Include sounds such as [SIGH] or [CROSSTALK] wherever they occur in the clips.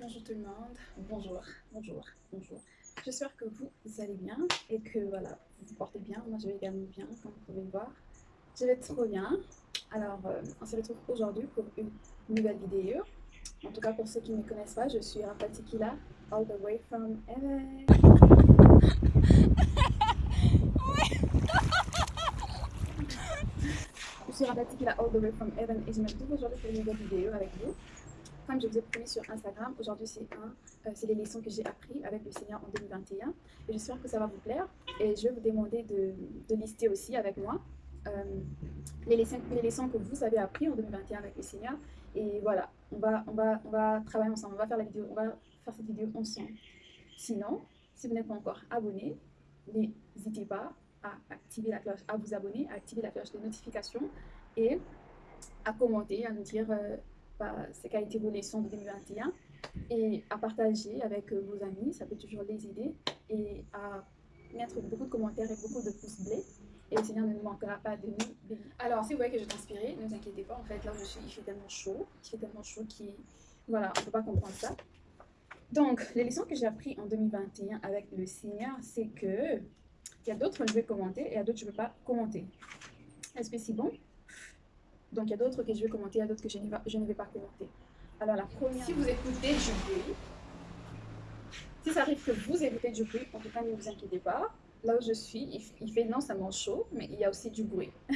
Bonjour tout le monde, bonjour, bonjour, bonjour. J'espère que vous allez bien et que voilà, vous vous portez bien. Moi je vais également bien, comme vous pouvez le voir. Je vais trop bien. Alors, euh, on se retrouve aujourd'hui pour une nouvelle vidéo. En tout cas, pour ceux qui ne me connaissent pas, je suis Rapatikila, all the way from heaven. [LAUGHS] je suis Rapatikila, all the way from heaven et je me retrouve aujourd'hui pour une nouvelle vidéo avec vous comme je vous ai promis sur Instagram, aujourd'hui c'est un, euh, c'est les leçons que j'ai appris avec le Seigneur en 2021. Et j'espère que ça va vous plaire. Et je vais vous demander de, lister aussi avec moi les, leçons, les leçons que vous avez appris en 2021 avec le Seigneur. Et voilà, on va, on va, on va travailler ensemble, on va faire la vidéo, on va faire cette vidéo ensemble. Sinon, si vous n'êtes pas encore abonné, n'hésitez pas à activer la cloche, à vous abonner, à activer la cloche de notification et à commenter, à nous dire euh, ce qu'a été vos leçons de 2021 et à partager avec euh, vos amis, ça peut toujours les aider et à mettre beaucoup de commentaires et beaucoup de pouces bleus et le Seigneur ne nous manquera pas de nous. Alors, si vous voyez que je transpirais, ne vous inquiétez pas, en fait, là je suis, il fait tellement chaud, il fait tellement chaud qu'il... Voilà, on ne peut pas comprendre ça. Donc, les leçons que j'ai apprises en 2021 avec le Seigneur, c'est que il y a d'autres que je vais commenter et il y a d'autres que je ne vais pas commenter. Est-ce que c'est bon? Donc il y a d'autres que je vais commenter, il y a d'autres que je ne, vais, je ne vais pas commenter. Alors la première... Si vous écoutez du bruit, si ça arrive que vous écoutez du bruit, en tout cas ne vous inquiétez pas. Là où je suis, il, fait non seulement chaud, mais il y a aussi du bruit. [LAUGHS]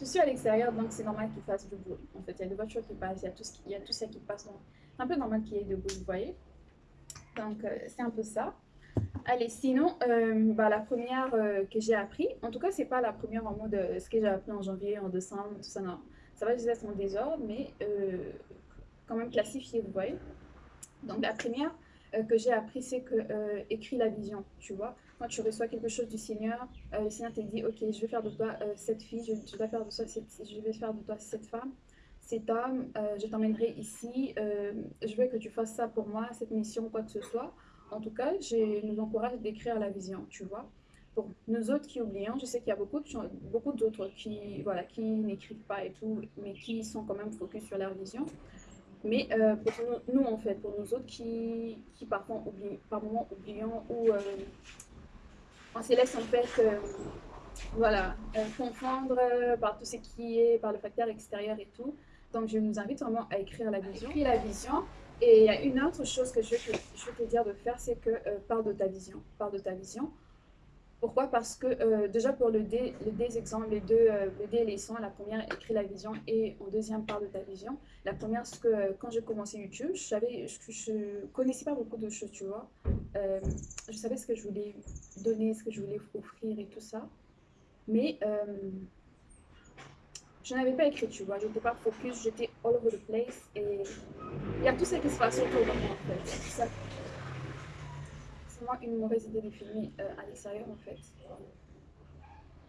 je suis à l'extérieur, donc c'est normal qu'il fasse du bruit. En fait, il y a des voitures qui passent, il y a tout, ce qui, il y a tout ça qui passe. C'est un peu normal qu'il y ait du bruit, vous voyez. Donc euh, c'est un peu ça. Allez, sinon, euh, bah, la première euh, que j'ai appris, en tout cas, c'est pas la première en mode euh, ce que j'ai appris en janvier, en décembre, ça, non. Ça va juste être en désordre, mais quand même classifié, vous voyez. Donc, la première que j'ai appris, c'est que écris la vision, tu vois. Quand tu reçois quelque chose du Seigneur, le Seigneur te dit, ok, je vais faire de toi cette fille, je, vais faire de toi cette, je vais faire de toi cette femme, cet homme, je t'emmènerai ici, je veux que tu fasses ça pour moi, cette mission, quoi que ce soit en tout cas, je nous encourage d'écrire la vision, tu vois. Pour nous autres qui oublions, je sais qu'il y a beaucoup, beaucoup d'autres qui, voilà, qui n'écrivent pas et tout, mais qui sont quand même focus sur leur vision. Mais euh, pour nous, en fait, pour nous autres qui, qui parfois oublient, par moments oublions ou euh, on se laisse en fait, euh, voilà, confondre par tout ce qui est, par le facteur extérieur et tout. Donc, je nous invite vraiment à écrire la vision. Écrire la vision, et il y a une autre chose que je veux te, dire de faire, c'est que euh, parle de ta vision. Parle de ta vision. Pourquoi? Parce que euh, déjà pour le dé, les deux exemples, les deux, euh, les leçons, la première écrit la vision et en deuxième parle de ta vision. La première, c'est que quand j'ai commencé YouTube, je savais, je, je, connaissais pas beaucoup de choses, tu vois. je savais ce que je voulais donner, ce que je voulais offrir et tout ça. Mais je n'avais pas écrit, tu vois, je n'étais pas focus, j'étais all over the place et il y a tout ce qui se passe autour de moi en fait. C'est moi une mauvaise idée de filmer euh, à l'extérieur en fait.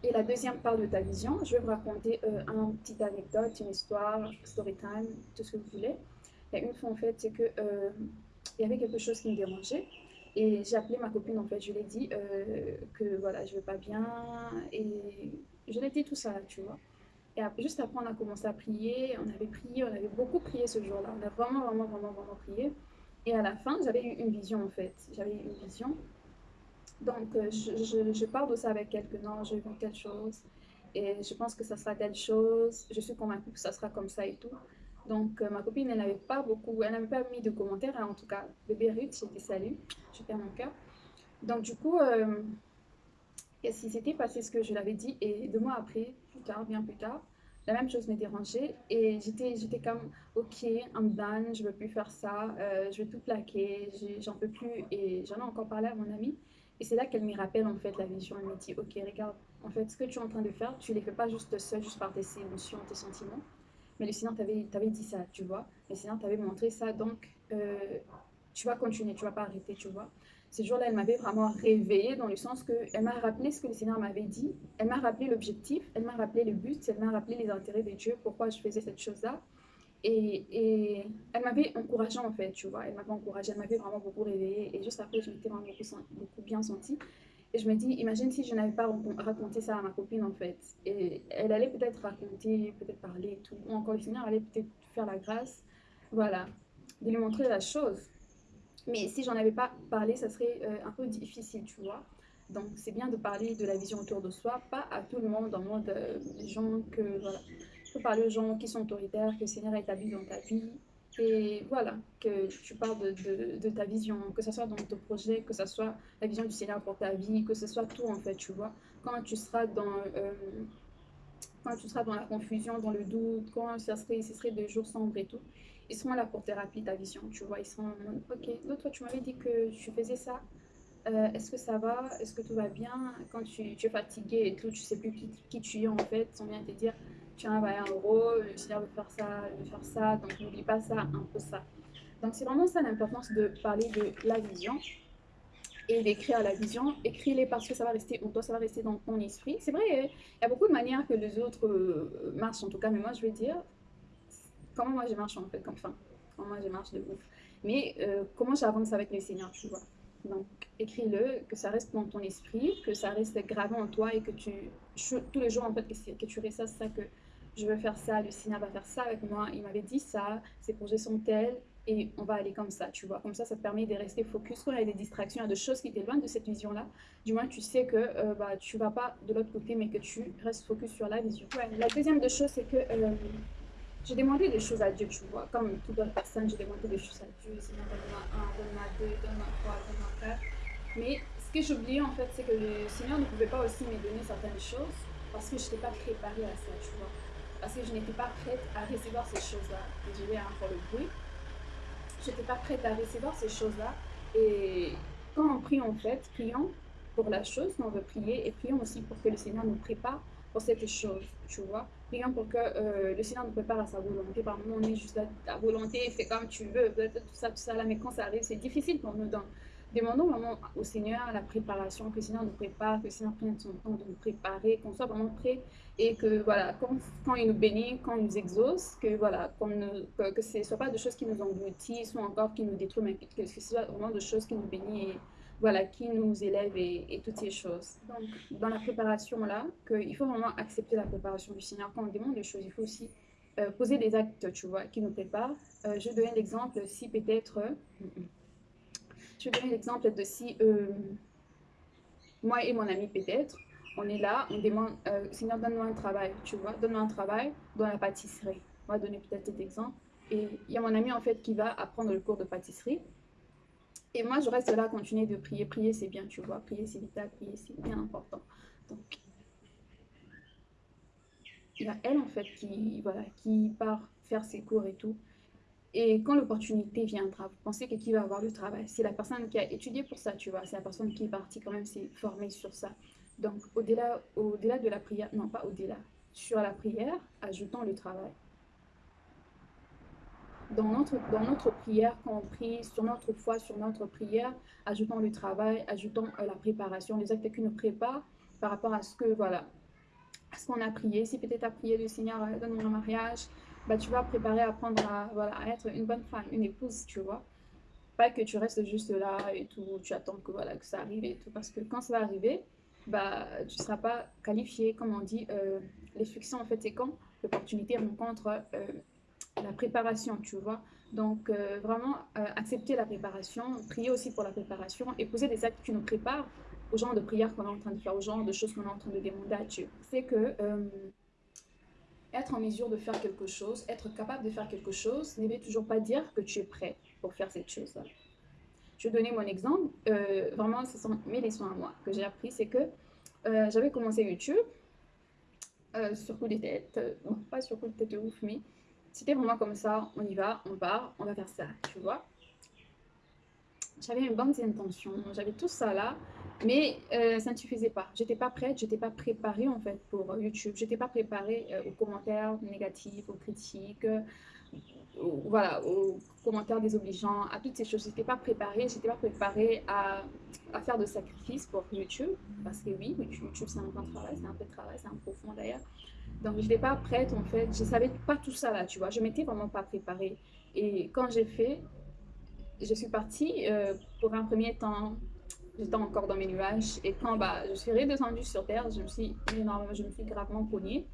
Et la deuxième part de ta vision, je vais vous raconter euh, un petit anecdote, une histoire, story time, tout ce que vous voulez. A une fois en fait, c'est que euh, il y avait quelque chose qui me dérangeait. Et j'ai appelé ma copine, en fait, je lui ai dit que voilà, je vais pas bien. Et je lui ai dit tout ça, tu vois. Et juste après, on a commencé à prier. On avait prié, on avait beaucoup prié ce jour-là. On a vraiment, vraiment, vraiment, vraiment prié. Et à la fin, j'avais eu une vision en fait. J'avais eu une vision. Donc, euh, je, je, parle de ça avec quelques Non, j'ai vu telle chose. Et je pense que ça sera telle chose. Je suis convaincue que ça sera comme ça et tout. Donc, euh, ma copine, elle n'avait pas beaucoup, elle n'avait pas mis de commentaires. Hein, en tout cas, bébé Ruth, j'étais salut. Je perds mon cœur. Donc, du coup, euh, si c'était passé ce que je l'avais dit. Et deux mois après, plus tard, bien plus tard, la même chose m'est dérangée. Et j'étais comme, ok, I'm done, je veux plus faire ça, euh, je vais tout plaquer, j'en peux plus. Et j'en ai encore parlé à mon amie. Et c'est là qu'elle me rappelle en fait la vision. Elle me dit, ok, regarde, en fait, ce que tu es en train de faire, tu ne les fais pas juste seul, juste par tes émotions, tes sentiments. Mais le Seigneur t'avait dit ça, tu vois. Le Seigneur t'avait montré ça, donc euh, tu vas continuer, tu vas pas arrêter, tu vois. Ce jour-là, elle m'avait vraiment réveillée dans le sens qu'elle m'a rappelé ce que le Seigneur m'avait dit. Elle m'a rappelé l'objectif, elle m'a rappelé le but, elle m'a rappelé les intérêts de Dieu, pourquoi je faisais cette chose-là. Et, et, elle m'avait encouragée en fait, tu vois. Elle m'avait encouragée, elle m'avait vraiment beaucoup réveillée. Et juste après, je m'étais vraiment beaucoup, beaucoup, bien sentie. Et je me dis, imagine si je n'avais pas raconté ça à ma copine en fait. Et elle allait peut-être raconter, peut-être parler et tout. Ou encore le Seigneur allait peut-être faire la grâce. Voilà. de lui montrer la chose. Mais si j'en avais pas parlé, ça serait un peu difficile, tu vois. Donc, c'est bien de parler de la vision autour de soi, pas à tout le monde, en mode des gens que, voilà, il faut parler aux gens qui sont autoritaires, que le Seigneur a établi dans ta vie, et voilà, que tu parles de, ta vision, que ce soit dans ton projet, que ce soit la vision du Seigneur pour ta vie, que ce soit tout en fait, tu vois. Quand tu seras dans, euh, quand tu seras dans la confusion, dans le doute, quand ce serait, ce serait des jours sombres et tout, ils seront là pour te rappeler ta vision, tu vois. Ils seront en ok, donc toi tu m'avais dit que tu faisais ça, euh, est-ce que ça va, est-ce que tout va bien? Quand tu, es fatigué et tout, tu sais plus qui, tu es en fait, sans bien te dire tiens, bah, en gros, le Seigneur veut faire ça, veut faire ça, donc n'oublie pas ça, un peu ça. Donc c'est vraiment ça l'importance de parler de la vision et d'écrire la vision. Écris-les parce que ça va rester en toi, ça va rester dans ton esprit. C'est vrai, il y a beaucoup de manières que les autres euh, marchent en tout cas, mais moi je vais dire comment moi je marche en fait, enfin, comment moi je marche de ouf. Mais euh, comment j'avance avec le Seigneur, tu vois. Donc, écris-le, que ça reste dans ton esprit, que ça reste gravé en toi et que tu, tous les jours, en fait, que, que tu ressasses ça, que je veux faire ça, le Seigneur va faire ça avec moi, il m'avait dit ça, ses projets sont tels, et on va aller comme ça, tu vois. Comme ça, ça te permet de rester focus quand il y a des distractions, il y a des choses qui t'éloignent de cette vision-là. Du moins, tu sais que euh, bah, tu vas pas de l'autre côté, mais que tu restes focus sur la vision. La deuxième des choses, c'est que euh, j'ai demandé des choses à Dieu, tu vois. Comme toute autre personne, j'ai demandé des choses à Dieu. Seigneur, donne-moi un, donne-moi deux, donne-moi trois, donne-moi quatre. Mais ce que j'oubliais, en fait, c'est que le Seigneur ne pouvait pas aussi me donner certaines choses parce que je n'étais pas préparée à ça, tu vois parce que je n'étais pas prête à recevoir ces choses-là. Désolée hein, pour le bruit. Je n'étais pas prête à recevoir ces choses-là. Et quand on prie, en fait, prions pour la chose qu'on veut prier et prions aussi pour que le Seigneur nous prépare pour cette chose, tu vois. Prions pour que euh, le Seigneur nous prépare à sa volonté. Par moment, on est juste là, ta volonté, fais comme tu veux, tout ça, tout ça, là. Mais quand ça arrive, c'est difficile pour nous. Donc, demandons vraiment au Seigneur la préparation, que le Seigneur nous prépare, que le Seigneur prenne son temps de nous préparer, qu'on soit vraiment prêt et que voilà, quand, quand, il nous bénit, quand il nous exauce, que voilà, que, ce ne soit pas de choses qui nous engloutissent ou encore qui nous détruisent, mais que, ce soit vraiment de choses qui nous bénissent voilà, qui nous élèvent et, toutes ces choses. Donc, dans la préparation là, il faut vraiment accepter la préparation du Seigneur. Quand on demande des choses, il faut aussi euh, poser des actes, tu vois, qui nous préparent. Euh, je donne l'exemple si peut-être... Je vais donner l'exemple de si euh, moi et mon ami peut-être, on est là, on demande, euh, Seigneur, donne-moi un travail, tu vois, donne-moi un travail dans la pâtisserie. On va donner peut-être cet exemple. Et il y a mon ami en fait qui va apprendre le cours de pâtisserie. Et moi, je reste là continuer de prier. Prier, c'est bien, tu vois. Prier, c'est vital. Prier, c'est bien important. Donc, il y a elle, en fait, qui, voilà, qui part faire ses cours et tout. Et quand l'opportunité viendra, vous pensez que qui va avoir le travail? C'est la personne qui a étudié pour ça, tu vois. C'est la personne qui est partie quand même s'est formée sur ça. Donc, au-delà au -delà de la prière, non pas au-delà, sur la prière, ajoutons le travail. Dans notre, dans notre prière, prie, sur notre foi, sur notre prière, ajoutons le travail, ajoutons euh, la préparation, les actes qui nous préparent par rapport à ce que, voilà, ce qu'on a prié. Si peut-être à prier le Seigneur, euh, donne-moi un mariage, bah, tu vas préparer à apprendre à, voilà, être une bonne femme, une épouse, tu vois. Pas que tu restes juste là et tout, tu attends que, voilà, que ça arrive et tout. Parce que quand ça va arriver, bah, tu ne seras pas qualifié, comme on dit. Euh, les succès, en fait, c'est quand l'opportunité rencontre la préparation, tu vois. Donc, euh, vraiment, accepter la préparation, prier aussi pour la préparation et poser des actes qui nous préparent au genre de prière qu'on est en train de faire, au genre de choses qu'on est en train de demander à Dieu. C'est que être en mesure de faire quelque chose, être capable de faire quelque chose, ne veut toujours pas dire que tu es prêt pour faire cette chose-là. Je vais donner mon exemple. Euh, vraiment, ce sont mes leçons à moi que j'ai appris. C'est que euh, j'avais commencé YouTube euh, sur coup de tête. Bon, pas sur coup de tête de ouf, mais c'était vraiment comme ça. On y va, on part, on va faire ça, tu vois. J'avais une bonne intention, j'avais tout ça là. Mais euh, ça ne suffisait pas. J'étais pas prête, j'étais pas préparée en fait pour YouTube. J'étais pas préparée euh, aux commentaires négatifs, aux critiques, voilà, aux commentaires désobligeants, à toutes ces choses. J'étais pas préparée, j'étais pas préparée à, à, faire de sacrifices pour YouTube. Parce que oui, YouTube c'est un grand travail, c'est un peu de travail, c'est un profond d'ailleurs. Donc je n'étais pas prête en fait, je savais pas tout ça là, tu vois. Je m'étais vraiment pas préparée. Et quand j'ai fait, je suis partie euh, pour un premier temps j'étais encore dans mes nuages. Et quand bah, je suis redescendue sur Terre, je me suis, je me suis gravement cognée.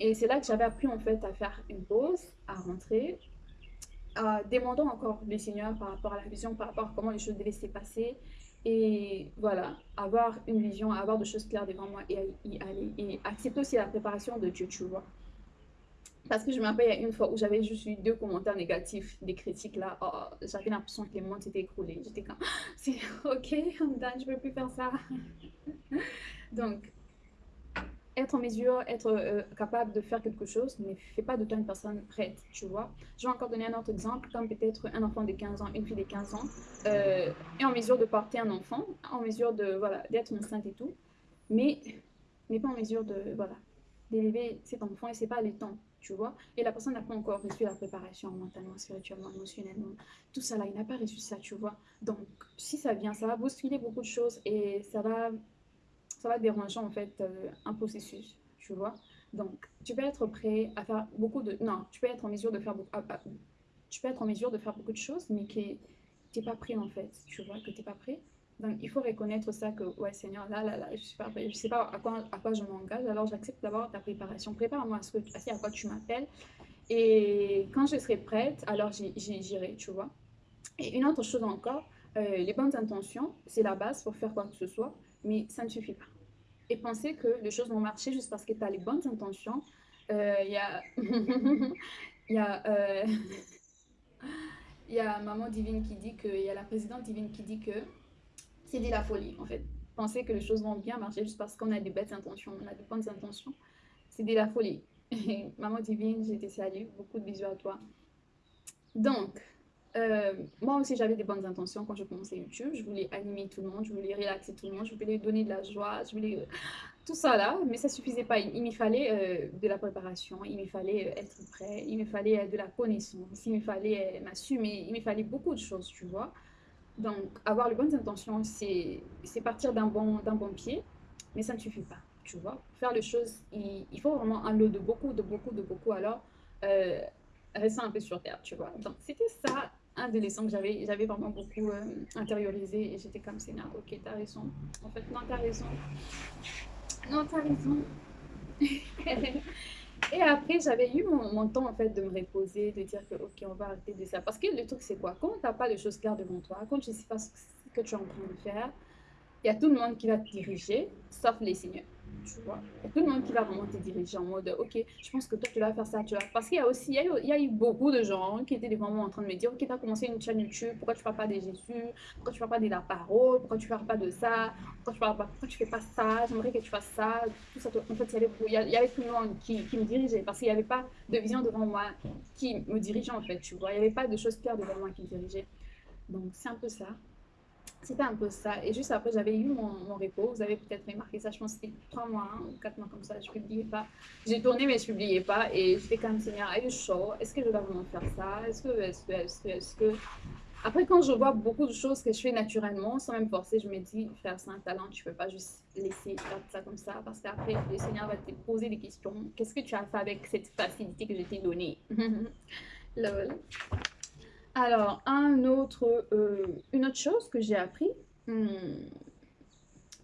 Et c'est là que j'avais appris en fait à faire une pause, à rentrer euh, demandons encore le Seigneur par rapport à la vision, par rapport à comment les choses devaient se passer. Et voilà, avoir une vision, avoir des choses claires devant moi et y aller. Et accepter aussi la préparation de Dieu, tu vois. Parce que je me rappelle, il y a une fois où j'avais juste eu deux commentaires négatifs, des critiques là. Oh, j'avais l'impression que le monde s'était écroulé. J'étais comme, [GASPS] c'est ok, I'm je ne peux plus faire ça. [LAUGHS] Donc, être en mesure, être euh, capable de faire quelque chose ne fait pas de toi une personne prête, tu vois. Je vais encore donner un autre exemple, comme peut-être un enfant de 15 ans, une fille de 15 ans, euh, est en mesure de porter un enfant, en mesure de, voilà, d'être enceinte et tout, mais n'est pas en mesure de, voilà, d'élever cet enfant et c'est pas le temps, tu vois. Et la personne n'a pas encore reçu la préparation mentalement, spirituellement, émotionnellement, tout ça là, il n'a pas reçu ça, tu vois. Donc, si ça vient, ça va bousculer beaucoup de choses et ça va ça va déranger en fait euh, un processus, tu vois. Donc, tu peux être prêt à faire beaucoup de... Non, tu peux être en mesure de faire beaucoup... tu peux être en mesure de faire beaucoup de choses, mais que tu n'es pas prêt en fait, tu vois, que tu n'es pas prêt. Donc, il faut reconnaître ça que, ouais, Seigneur, là, là, là, je ne suis pas prêt. Je sais pas à quoi, à quoi je m'engage, alors j'accepte d'abord ta préparation. Prépare-moi à ce, que, à quoi tu m'appelles. Et quand je serai prête, alors j'irai, tu vois. Et une autre chose encore, euh, les bonnes intentions, c'est la base pour faire quoi que ce soit, mais ça ne suffit pas et penser que les choses vont marcher juste parce que tu as les bonnes intentions. Euh, il y a... [LAUGHS] Y a... Euh, il [LAUGHS] y a Maman Divine qui dit que... Il y a la présidente divine qui dit que c'est de la folie, en fait. Penser que les choses vont bien marcher juste parce qu'on a des belles intentions, on a des bonnes intentions, c'est de la folie. [LAUGHS] Maman Divine, je te salue. Beaucoup de bisous à toi. Donc, euh, moi aussi, j'avais des bonnes intentions quand je commençais YouTube. Je voulais animer tout le monde, je voulais relaxer tout le monde, je voulais donner de la joie, je voulais tout ça là, mais ça suffisait pas. Il, me fallait euh, de la préparation, il me fallait euh, être prêt, il me fallait de la connaissance, il me fallait m'assumer, il me fallait beaucoup de choses, tu vois. Donc, avoir les bonnes intentions, c'est partir d'un bon, bon pied, mais ça ne suffit pas, tu vois. faire les choses, il, faut vraiment un lot de beaucoup, de beaucoup, de beaucoup, alors rester un peu sur terre, tu vois. Donc, c'était ça un des leçons que j'avais, j'avais vraiment beaucoup euh, intériorisé et j'étais comme c'est ok, t'as raison. En fait, non, t'as raison. Non, t'as raison. [LAUGHS] et après, j'avais eu mon, mon, temps en fait de me reposer, de dire que ok, on va arrêter de ça. Parce que le truc, c'est quoi? Quand t'as pas de choses claires devant toi, quand tu sais pas ce que tu es en train de faire, il y a tout le monde qui va te diriger, sauf les seigneurs vois? Il y a tout le monde qui va vraiment te diriger en mode, ok, je pense que toi, tu vas faire ça, tu vas... Parce qu'il y a aussi, il y a, eu, beaucoup de gens qui étaient vraiment en train de me dire, ok, tu as commencé une chaîne YouTube, pourquoi tu ne parles pas de Jésus, pourquoi tu ne parles pas de la parole, pourquoi tu ne parles pas de ça, pourquoi tu parles fais pas ça, j'aimerais que tu fasses ça. En fait, il y avait, il y avait tout le monde qui, qui me dirigeait, parce qu'il n'y avait pas de vision devant moi qui me dirigeait, en fait, tu vois. Il n'y avait pas de choses claires devant moi qui me dirigeaient. Donc, c'est un peu ça. C'était un peu ça. Et juste après, j'avais eu mon, repos. Vous avez peut-être remarqué ça. Je pense que c'était trois mois hein, ou quatre mois comme ça. Je ne publiais pas. J'ai tourné, mais je ne publiais pas. Et j'étais comme, Seigneur, are you sure? Est-ce que je dois vraiment faire ça? Est-ce que, est-ce que, est-ce que. Après, quand je vois beaucoup de choses que je fais naturellement, sans même forcer, je me dis, faire ça un talent, tu ne peux pas juste laisser faire ça comme ça. Parce qu'après, le Seigneur va te poser des questions. Qu'est-ce que tu as fait avec cette facilité que je t'ai donnée? [LAUGHS] Lol. Alors, un autre, euh, une autre chose que j'ai appris, hmm,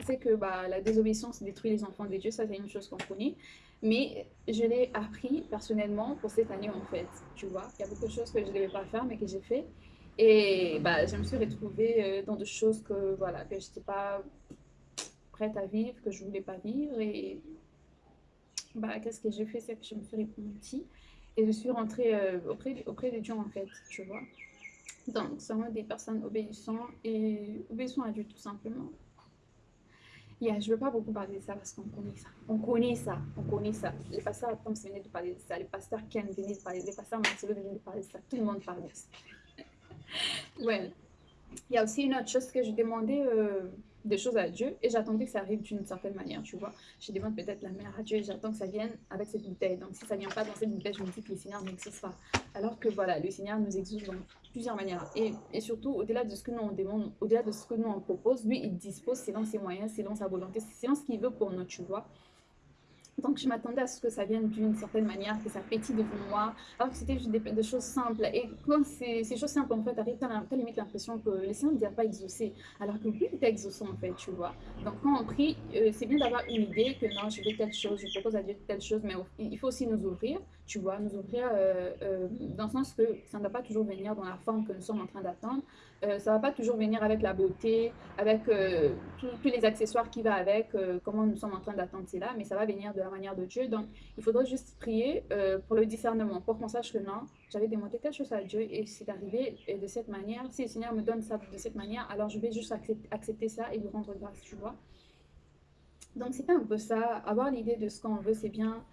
c'est que bah, la désobéissance détruit les enfants de Dieu, ça c'est une chose qu'on connaît. Mais je l'ai appris personnellement pour cette année en fait, tu vois. Il y a beaucoup de choses que je ne devais pas faire mais que j'ai fait. Et bah, je me suis retrouvée euh, dans des choses que, voilà, que je n'étais pas prête à vivre, que je ne voulais pas vivre. Et bah, qu'est-ce que j'ai fait? C'est que je me suis repentie. Et je suis rentrée euh, auprès, auprès de Dieu, en fait, tu vois. Donc, sommes des personnes obéissantes et obéissant à Dieu, tout simplement. Yeah, je ne veux pas beaucoup parler de ça parce qu'on connaît ça. On connaît ça. On connaît ça. Les pasteurs Tom venaient de parler de ça. Les pasteurs Ken venaient de parler. Les pasteurs Marcelo venaient de parler de ça. Tout le monde parle de ça. [LAUGHS] ouais. Il y a aussi une autre chose que je demandais euh, des choses à Dieu et j'attendais que ça arrive d'une certaine manière, tu vois. Je demande peut-être la mère à Dieu et j'attends que ça vienne avec cette bouteille. Donc si ça vient pas dans cette bouteille, je me dis que le Seigneur n'existe pas. Alors que voilà, le Seigneur nous exauce dans plusieurs manières. Et, et surtout, au-delà de ce que nous on demande, au-delà de ce que nous on propose, lui, il dispose selon ses moyens, selon sa volonté, selon ce qu'il veut pour nous, tu vois. Donc, je m'attendais à ce que ça vienne d'une certaine manière, que ça pétille devant moi, alors que c'était juste des, choses simples. Et quand ces, choses simples, en fait, arrivent, tu as, limite l'impression que les Seigneur ne pas exaucé, alors que oui, il était exaucé, en fait, tu vois. Donc, quand on prie, euh, c'est bien d'avoir une idée que non, je veux telle chose, je propose à Dieu telle chose, mais il faut aussi nous ouvrir, tu vois, nous ouvrir euh, euh, dans le sens que ça ne va pas toujours venir dans la forme que nous sommes en train d'attendre, euh, ça va pas toujours venir avec la beauté, avec euh, tous les accessoires qui va avec, euh, comment nous sommes en train d'attendre cela, mais ça va venir de la manière de Dieu. Donc, il faudrait juste prier pour le discernement, pour qu'on sache que non, j'avais demandé quelque chose à Dieu et c'est arrivé de cette manière. Si le Seigneur me donne ça de cette manière, alors je vais juste accepter, ça et lui rendre grâce, tu vois. Donc, c'est un peu ça. Avoir l'idée de ce qu'on veut, c'est bien.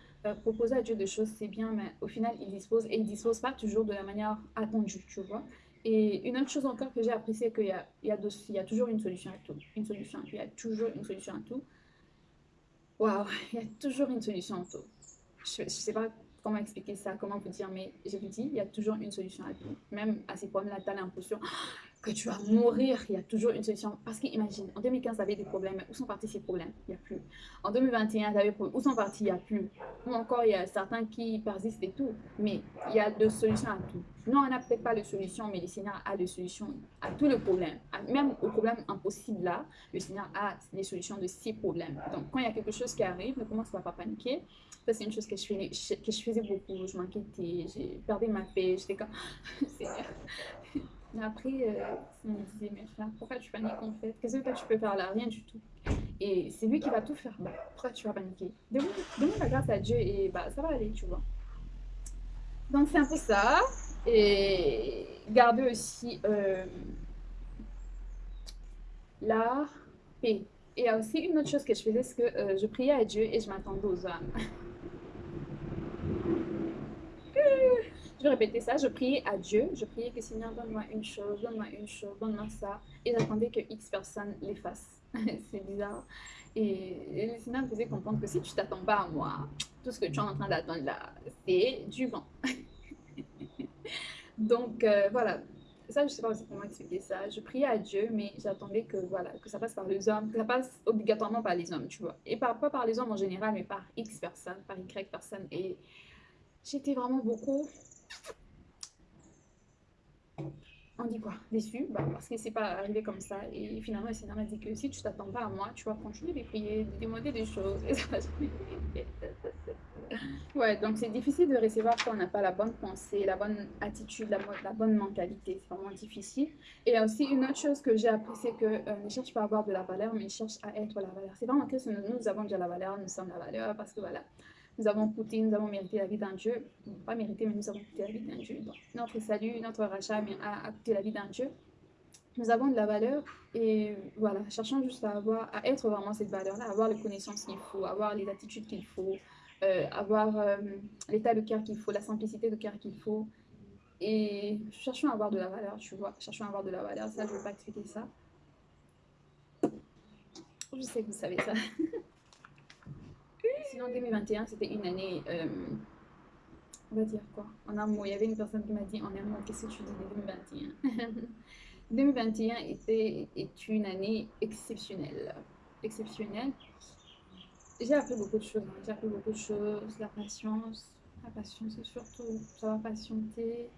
proposer à Dieu des choses, c'est bien, mais au final, il dispose et il dispose pas toujours de la manière attendue, tu vois. Et une autre chose encore que j'ai appris, c'est qu'il y a toujours une solution à tout. Une solution, il y a toujours une solution à tout. Waouh, [LAUGHS] il y a toujours une solution à tout. Je ne sais pas comment expliquer ça, comment vous dire, mais je vous dis, il y a toujours une solution à tout. Même à ces problèmes-là, tu as l'impression que tu vas mourir, il y a toujours une solution. Parce qu'imagine, en 2015, tu avais des problèmes, où sont partis ces problèmes? Il n'y a plus. En 2021, tu avais des problèmes, où sont partis? Il n'y a plus. Ou encore, il y a certains qui persistent et tout, mais il y a de solutions à tout. Non, on n'a peut-être pas de solution, mais le Seigneur a des solutions à tous les problèmes. Même aux problèmes impossibles là, le Seigneur a les solutions de ces problèmes. Donc, quand il y a quelque chose qui arrive, ne commence pas à paniquer. Ça, c'est une chose que je, faisais, que je faisais beaucoup. Je m'inquiétais, j'ai perdu ma paix. J'étais comme, [LAUGHS] Seigneur. Mais après, euh, il me mais pourquoi tu paniques en fait? Qu'est-ce que tu peux faire là Rien du tout? Et c'est lui qui va tout faire. Bah, pourquoi tu vas paniquer? Demande la grâce à Dieu et bah, ça va aller, tu vois. Donc, c'est un peu ça. Et garder aussi euh, la paix. Et il y a aussi une autre chose que je faisais, c'est que euh, je priais à Dieu et je m'attendais aux âmes. [LAUGHS] je répéter ça, je priais à Dieu, je priais que Seigneur, donne-moi une chose, donne-moi une chose, donne-moi ça. Et j'attendais que X personne les [LAUGHS] fasse. c'est bizarre. Et, le Seigneur me faisait comprendre que si tu t'attends pas à moi, tout ce que tu es en train d'attendre là, c'est du vent. [LAUGHS] Donc euh, voilà, ça je sais pas comment expliquer ça. Je priais à Dieu, mais j'attendais que voilà que ça passe par les hommes, que ça passe obligatoirement par les hommes, tu vois. Et pas par les hommes en général, mais par X personnes, par Y personnes. Et j'étais vraiment beaucoup on dit quoi? Déçu? Bah, Parce que c'est pas arrivé comme ça. Et finalement, le Seigneur m'a dit que si tu t'attends pas à moi, tu vas continuer de prier, de demander des choses. ouais, donc c'est difficile de recevoir quand on n'a pas la bonne pensée, la bonne attitude, la, bonne mentalité. C'est vraiment difficile. Et aussi une autre chose que j'ai appris, c'est que euh, ne cherche pas à avoir de la valeur, mais cherche à être la valeur. C'est vraiment que nous avons déjà la valeur, nous sommes la valeur, parce que voilà, nous avons coûté, nous avons mérité la vie d'un Dieu. Pas mérité, mais nous avons coûté la vie d'un Dieu. Notre salut, notre rachat a, a coûté la vie d'un Dieu. Nous avons de la valeur et voilà, cherchons juste à avoir, à être vraiment cette valeur-là, avoir les connaissances qu'il faut, avoir les attitudes qu'il faut, euh, avoir euh, l'état de cœur qu'il faut, la simplicité de cœur qu'il faut. Et cherchons à avoir de la valeur, tu vois. Cherchons à avoir de la valeur. Ça, je ne veux pas expliquer ça. Je sais que vous savez ça. [LAUGHS] Sinon, 2021, c'était une année, euh, on va dire quoi En un mot, il y avait une personne qui m'a dit en un mot, qu'est-ce que tu dis de 2021 2021 était, est une année exceptionnelle. Exceptionnelle. J'ai appris beaucoup de choses. Hein. J'ai appris beaucoup de choses. La patience. La patience, surtout savoir patienter.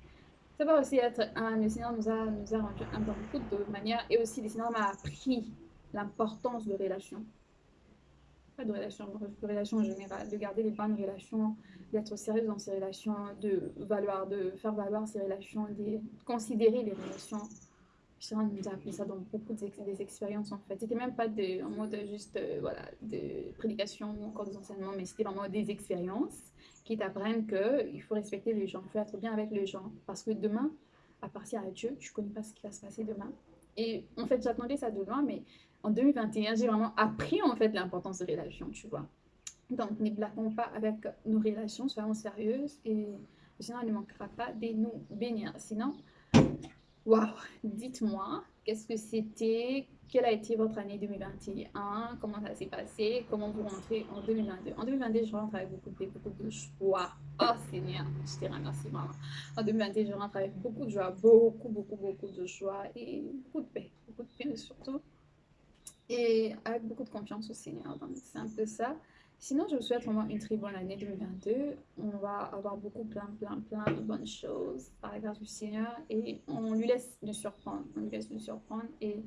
Ça va aussi être un. Le Seigneur nous a, nous a rendu un dans beaucoup de manières. Et aussi, le Seigneur m'a appris l'importance de relations pas de relations, de relations en général, de garder les bonnes relations, d'être sérieuse dans ses relations, de valoir, de faire valoir ses relations, de considérer les relations. on nous a appris ça dans beaucoup des expériences en fait. C'était même pas de, en mode juste euh, voilà, de prédication ou encore des enseignements, mais c'était vraiment des expériences qui t'apprennent qu'il faut respecter les gens, il faut être bien avec les gens. Parce que demain, à partir à Dieu, tu connais pas ce qui va se passer demain. Et en fait, j'attendais ça de loin, mais en 2021, j'ai vraiment appris en fait l'importance des relations, tu vois. Donc, ne blaguons pas avec nos relations, soyons sérieuses et sinon, il ne manquera pas de nous bénir. Sinon, waouh, dites-moi, qu'est-ce que c'était, quelle a été votre année 2021, comment ça s'est passé, comment vous rentrez en 2022. En 2022, je rentre avec beaucoup de beaucoup de joie. Oh Seigneur, je te remercie vraiment. En 2022, je rentre avec beaucoup de joie, beaucoup, beaucoup, beaucoup de joie et beaucoup de paix, beaucoup de paix surtout et avec beaucoup de confiance au Seigneur. C'est un peu ça. Sinon, je vous souhaite vraiment une très bonne année 2022. On va avoir beaucoup, plein, plein, plein de bonnes choses par la grâce du Seigneur et on lui laisse nous surprendre. On lui laisse nous surprendre et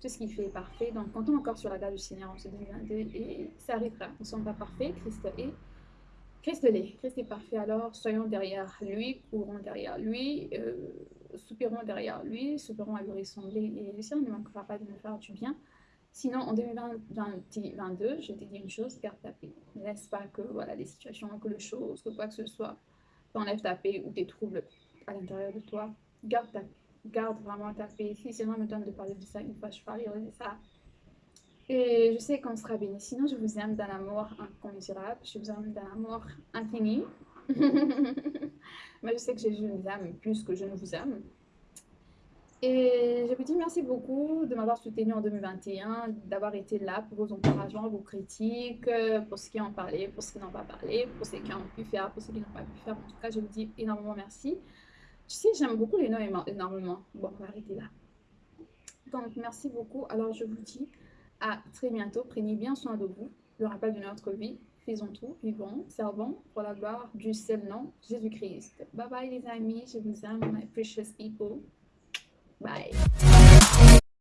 tout ce qu'il fait est parfait. Donc, comptons encore sur la grâce du Seigneur en ce 2022 et ça arrivera. Nous ne sommes pas parfaits, Christ est. Christ l'est. Christ est parfait, alors soyons derrière lui, courons derrière lui, euh, soupirons derrière lui, soupirons à lui ressembler et le Seigneur ne manquera pas de nous faire du bien. Sinon, en 2022, je t'ai dit une chose, garde ta paix. Ne laisse pas que voilà, les situations, que les choses, que quoi que ce soit t'enlève ta paix ou tes troubles à l'intérieur de toi. Garde ta Garde vraiment ta paix. Si Seigneur me donne de parler de ça une fois, je parlerai de ça. Et je sais qu'on sera béni. Sinon, je vous aime d'un amour incommensurable. Je vous aime d'un amour infini. [LAUGHS] Mais je sais que je vous aime plus que je ne vous aime. Et je vous dis merci beaucoup de m'avoir soutenu en 2021, d'avoir été là pour vos encouragements, vos critiques, pour ceux qui ont parlé, pour ceux qui n'ont pas parlé, pour ceux qui ont pu faire, pour ceux qui n'ont pas pu faire. En tout cas, je vous dis énormément merci. Tu sais, j'aime beaucoup les noms énormément. Bon, on va arrêter là. Donc, merci beaucoup. Alors, je vous dis à très bientôt. Prenez bien soin de vous. Le rappel de notre vie. Faisons tout, vivons, servons pour la gloire du seul nom, Jésus-Christ. Bye bye les amis, je vous aime, my precious people. Bye.